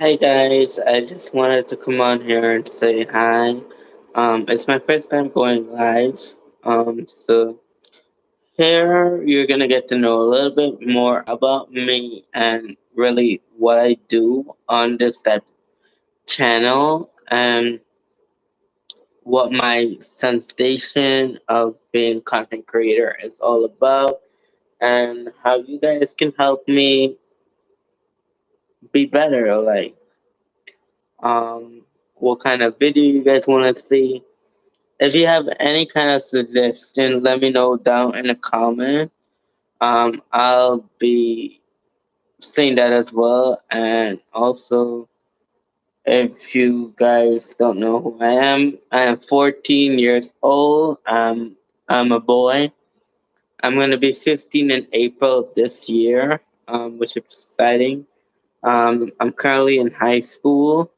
Hi guys, I just wanted to come on here and say hi. Um, it's my first time going live. Um, so here you're gonna get to know a little bit more about me and really what I do on this type channel and what my sensation of being content creator is all about and how you guys can help me be better like um, what kind of video you guys want to see. If you have any kind of suggestion, let me know down in the comment. Um, I'll be seeing that as well. And also, if you guys don't know who I am, I am 14 years old. Um, I'm a boy. I'm going to be 15 in April this year, um, which is exciting. Um, I'm currently in high school.